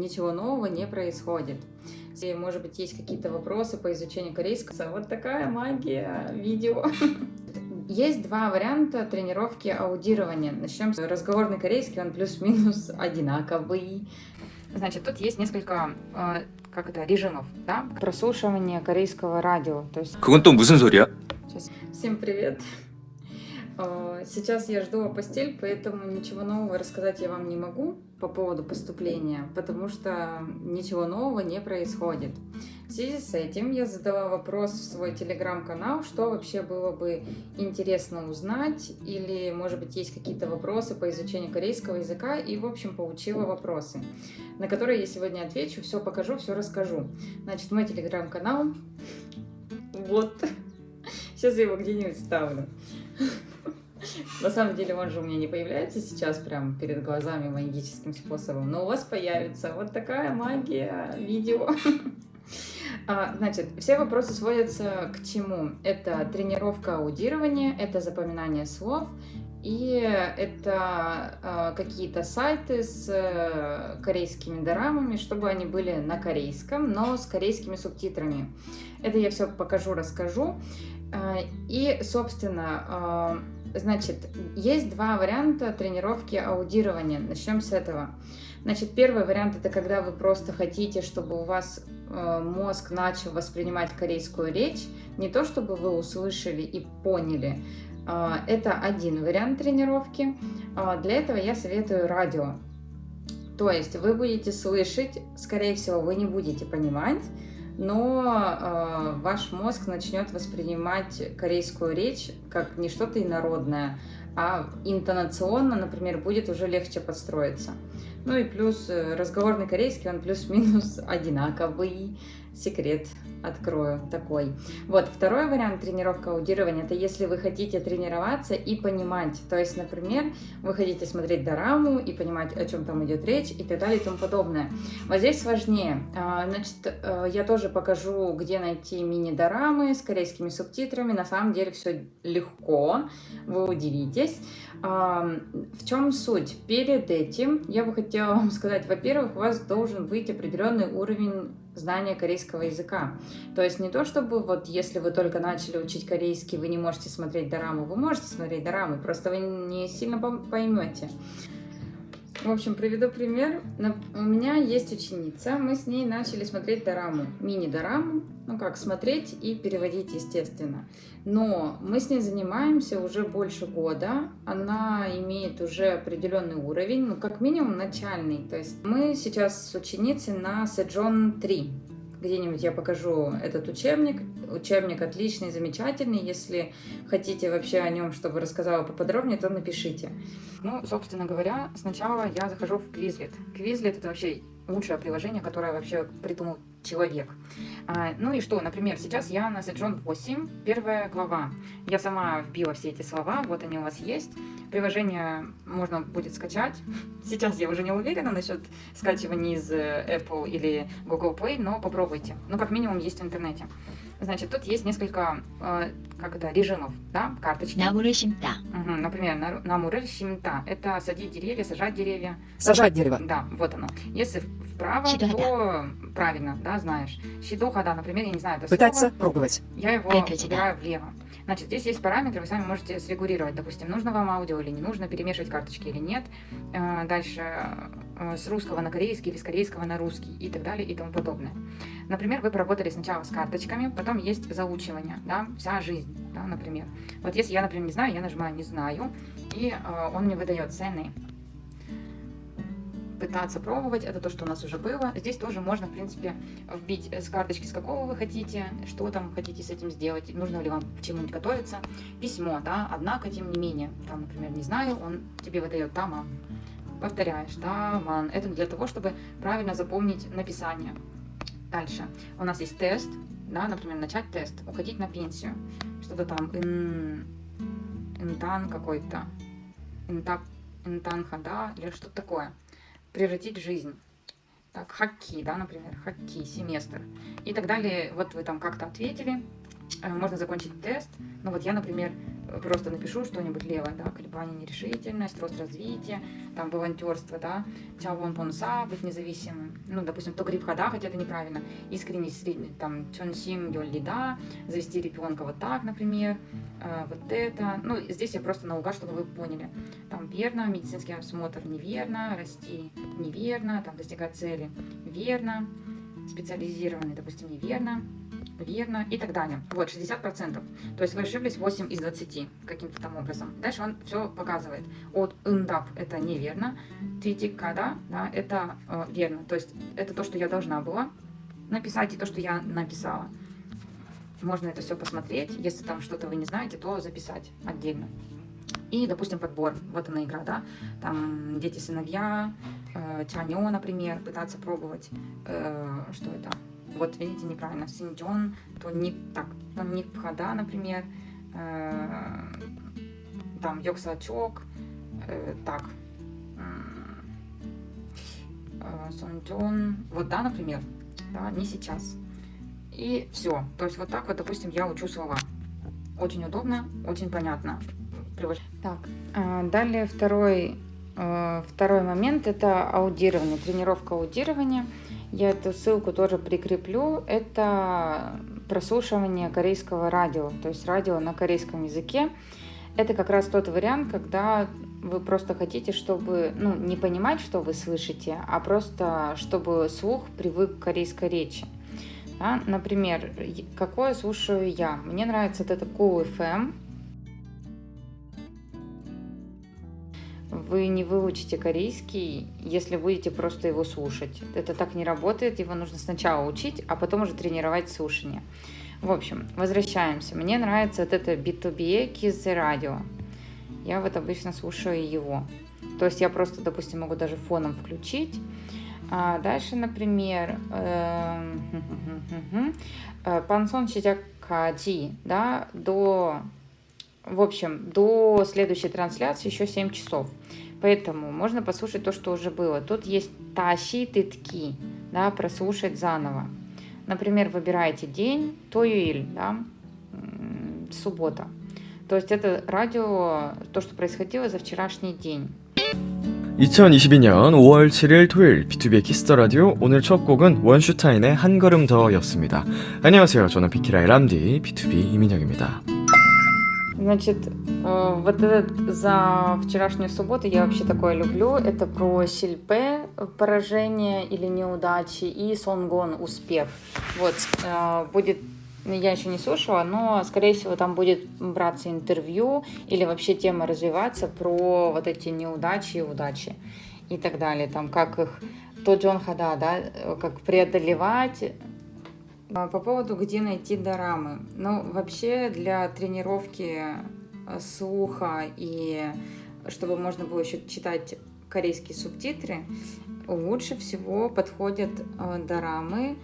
ничего нового не происходит. И, может быть, есть какие-то вопросы по изучению корейского, вот такая магия видео. Есть два варианта тренировки аудирования. Начнем с разговорный корейский, он плюс-минус одинаковый. Значит, тут есть несколько э, как это, режимов, да? Прослушивание корейского радио. То есть... Сейчас. Всем привет! Э, сейчас я жду постель, поэтому ничего нового рассказать я вам не могу по поводу поступления, потому что ничего нового не происходит. В связи с этим я задала вопрос в свой телеграм-канал, что вообще было бы интересно узнать, или, может быть, есть какие-то вопросы по изучению корейского языка, и, в общем, получила вопросы, на которые я сегодня отвечу, все покажу, все расскажу. Значит, мой телеграм-канал, вот, сейчас я его где-нибудь ставлю. На самом деле он же у меня не появляется сейчас прям перед глазами магическим способом, но у вас появится вот такая магия видео. А, значит, все вопросы сводятся к чему? Это тренировка аудирования, это запоминание слов, и это э, какие-то сайты с э, корейскими дорамами, чтобы они были на корейском, но с корейскими субтитрами. Это я все покажу, расскажу. Э, и, собственно, э, значит, есть два варианта тренировки аудирования. Начнем с этого. Значит, первый вариант это когда вы просто хотите, чтобы у вас э, мозг начал воспринимать корейскую речь, не то чтобы вы услышали и поняли. Это один вариант тренировки. Для этого я советую радио. То есть вы будете слышать, скорее всего, вы не будете понимать, но э, ваш мозг начнет воспринимать корейскую речь как не что-то инородное, а интонационно, например, будет уже легче подстроиться. Ну и плюс э, разговорный корейский, он плюс-минус одинаковый секрет открою такой. Вот, второй вариант тренировка аудирования, это если вы хотите тренироваться и понимать. То есть, например, вы хотите смотреть дораму и понимать, о чем там идет речь и так далее и тому подобное. Вот здесь сложнее. А, значит, э, я тоже покажу, где найти мини-дорамы с корейскими субтитрами. На самом деле все легко, вы удивитесь. В чем суть? Перед этим я бы хотела вам сказать, во-первых, у вас должен быть определенный уровень знания корейского языка. То есть не то, чтобы вот если вы только начали учить корейский, вы не можете смотреть дораму, вы можете смотреть дораму, просто вы не сильно поймете. В общем, приведу пример. У меня есть ученица, мы с ней начали смотреть дораму, мини-дораму, ну как, смотреть и переводить, естественно. Но мы с ней занимаемся уже больше года, она имеет уже определенный уровень, ну как минимум начальный. То есть мы сейчас с ученицей на Сэджон 3, где-нибудь я покажу этот учебник. Учебник отличный, замечательный. Если хотите вообще о нем, чтобы рассказала поподробнее, то напишите. Ну, собственно говоря, сначала я захожу в Quizlet. Quizlet это вообще лучшее приложение, которое вообще придумал человек. А, ну и что, например, сейчас я на Сэджон 8, первая глава. Я сама вбила все эти слова, вот они у вас есть. Приложение можно будет скачать. Сейчас я уже не уверена насчет скачивания из э, Apple или Google Play, но попробуйте. Ну, как минимум, есть в интернете. Значит, тут есть несколько, э, как это, режимов, да, карточки. Намуры симта. Угу, например, намуры симта. Это садить деревья, сажать деревья. Сажать дерево. Да, вот оно. Если вправо, Шидохада. то правильно, да, знаешь. Щидоха, да, например, я не знаю это Пытаться слово. пробовать. Я его выбираю влево. Значит, здесь есть параметры, вы сами можете срегулировать, допустим, нужно вам аудио или не нужно, перемешивать карточки или нет. Э, дальше э, с русского на корейский или с корейского на русский и так далее и тому подобное. Например, вы поработали сначала с карточками, потом есть заучивание, да, вся жизнь да, например. Вот если я, например, не знаю, я нажимаю «не знаю», и э, он мне выдает цены пытаться пробовать, это то, что у нас уже было. Здесь тоже можно, в принципе, вбить с карточки, с какого вы хотите, что там хотите с этим сделать, нужно ли вам к чему-нибудь готовиться. Письмо, да, однако, тем не менее, там, например, не знаю, он тебе выдает тама, повторяешь, таман. Это для того, чтобы правильно запомнить написание. Дальше. У нас есть тест, да, например, начать тест, уходить на пенсию. Что-то там, ин, интан какой-то, интап, интан хада или что-то такое превратить жизнь. Так, хаки, да, например, хаки, семестр. И так далее. Вот вы там как-то ответили, э, можно закончить тест. Ну вот я, например, просто напишу что-нибудь левое, да, колебание, нерешительность, рост развития, там, волонтерство, да, чавон понса, быть независимым, ну, допустим, то гриб хода, хотя это неправильно, искренний, средний, там, чонсим, йолли, да, завести ребенка вот так, например, э, вот это, ну, здесь я просто наугад, чтобы вы поняли, там, верно, медицинский осмотр неверно, расти неверно, там, достигать цели верно, специализированный, допустим, неверно, верно и так далее. Вот, 60%. То есть вы ошиблись 8 из 20 каким-то там образом. Дальше он все показывает. От ындап это неверно, титикада, да, это э, верно. То есть это то, что я должна была написать и то, что я написала. Можно это все посмотреть. Если там что-то вы не знаете, то записать отдельно. И, допустим, подбор. Вот она игра, да. Там дети-сыновья, э, чанё, например, пытаться пробовать. Э, что это? Вот, видите, неправильно. Синьчон, то не так. Там не пхада, например. Э, там йоксачок. Э, так. Э, Сонджон. Вот, да, например. Да, не сейчас. И все. То есть вот так вот, допустим, я учу слова. Очень удобно, очень понятно. Так, а, далее второй, э, второй момент – это аудирование, тренировка аудирования. Я эту ссылку тоже прикреплю. Это прослушивание корейского радио, то есть радио на корейском языке. Это как раз тот вариант, когда вы просто хотите, чтобы, ну, не понимать, что вы слышите, а просто, чтобы слух привык к корейской речи. Да? Например, какое слушаю я? Мне нравится вот это Cool FM, вы не выучите корейский, если будете просто его слушать. Это так не работает, его нужно сначала учить, а потом уже тренировать слушание. В общем, возвращаемся. Мне нравится вот это B2B Kids радио. Я вот обычно слушаю его. То есть я просто, допустим, могу даже фоном включить. А дальше, например, Пансон Сидякади, да, до в общем, до следующей трансляции еще 7 часов. Поэтому можно послушать то, что уже было. Тут есть тащи тытки, да, прослушать заново. Например, выбираете день, тоюиль, да, суббота. То есть это радио, то, что происходило за вчерашний день. 2022년 5월 7일 토요일 B2B 키스터 라디오 오늘 첫 곡은 원슈타인의 한 걸음 더였습니다. 안녕하세요. 저는 비키라의 람디 B2B 이민혁입니다. Значит, э, вот этот за вчерашнюю субботу я вообще такое люблю. Это про Сильпе поражение или неудачи и Сонгон успех. Вот, э, будет я еще не слушала, но, скорее всего, там будет браться интервью или вообще тема развиваться про вот эти неудачи и удачи и так далее. Там, как их, то Джон Хада, да, как преодолевать по поводу, где найти дорамы. Ну, вообще для тренировки э, слуха и чтобы можно было еще читать корейские субтитры, лучше всего подходят э, дорамы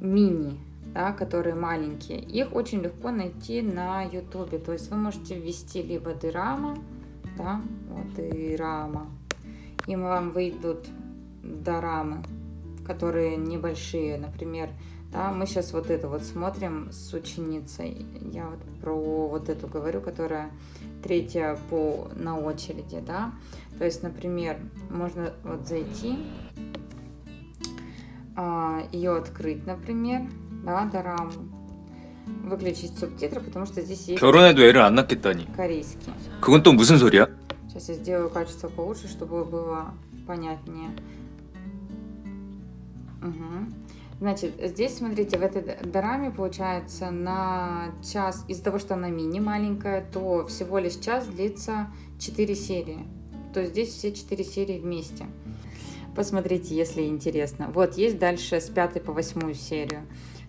мини, да, которые маленькие. Их очень легко найти на ютубе. То есть вы можете ввести либо дорама, да, вот и и вам выйдут дорамы, которые небольшие, например, да, мы сейчас вот это вот смотрим с ученицей. Я вот про вот эту говорю, которая третья по на очереди, да. То есть, например, можно вот зайти, а, ее открыть, например, да, дораму, выключить субтитры, потому что здесь есть 결혼해도 애를 안 낳겠다니. корейский. 그건 또 무슨 소리야? Сейчас я сделаю качество получше, чтобы было понятнее. Угу. Значит, здесь, смотрите, в этой дораме получается на час, из-за того, что она мини маленькая, то всего лишь час длится 4 серии. То есть здесь все 4 серии вместе. Посмотрите, если интересно. Вот, есть дальше с 5 по 8 серию.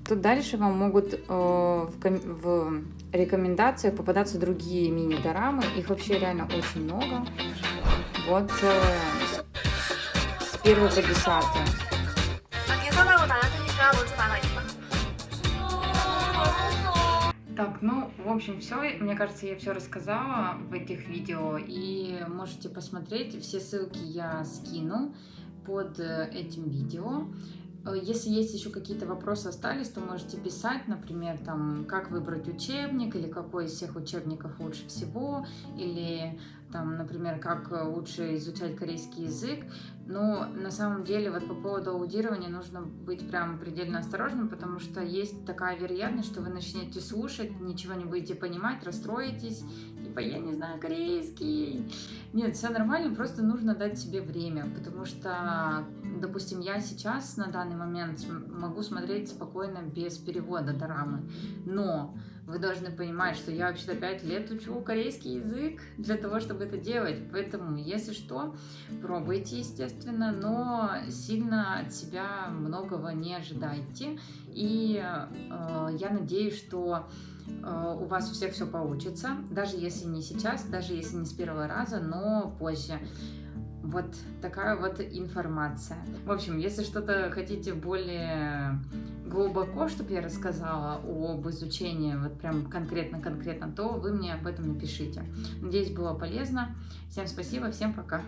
Тут дальше вам могут э, в, в рекомендациях попадаться другие мини-дорамы. Их вообще реально очень много. Вот э, с 1 по 10. Так, ну, в общем, все. Мне кажется, я все рассказала в этих видео. И можете посмотреть. Все ссылки я скину под э, этим видео. Э, Если есть еще какие-то вопросы остались, то можете писать, например, там, как выбрать учебник, или какой из всех учебников лучше всего, или там, например, как э, лучше изучать корейский язык. Но на самом деле вот по поводу аудирования нужно быть прям предельно осторожным, потому что есть такая вероятность, что вы начнете слушать, ничего не будете понимать, расстроитесь, типа я не знаю корейский. Нет, все нормально, просто нужно дать себе время, потому что, допустим, я сейчас на данный момент могу смотреть спокойно без перевода дорамы, но вы должны понимать, что я вообще-то 5 лет учу корейский язык для того, чтобы это делать. Поэтому, если что, пробуйте, естественно, но сильно от себя многого не ожидайте. И э, я надеюсь, что э, у вас у всех все получится, даже если не сейчас, даже если не с первого раза, но позже. Вот такая вот информация. В общем, если что-то хотите более глубоко, чтобы я рассказала об изучении, вот прям конкретно-конкретно, то вы мне об этом напишите. Надеюсь, было полезно. Всем спасибо, всем пока.